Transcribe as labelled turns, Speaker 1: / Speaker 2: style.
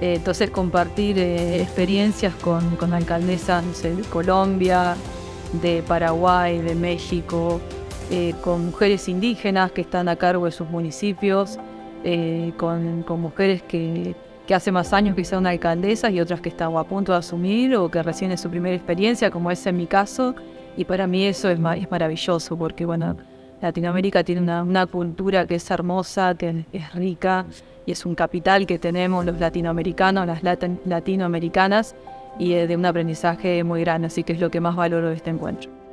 Speaker 1: Eh, entonces compartir eh, experiencias con, con alcaldesas de Colombia, de Paraguay, de México, eh, con mujeres indígenas que están a cargo de sus municipios, con, con, mujeres que, que, hace más años que son alcaldesas y otras que están a punto de asumir o que recién es su primera experiencia, como es en mi caso. Y para mí eso es, es maravilloso porque, bueno, Latinoamérica tiene una, cultura que es hermosa, que es rica y es un capital que tenemos los latinoamericanos, las latinoamericanas y de un aprendizaje muy grande, así que es lo que más valoro de este encuentro.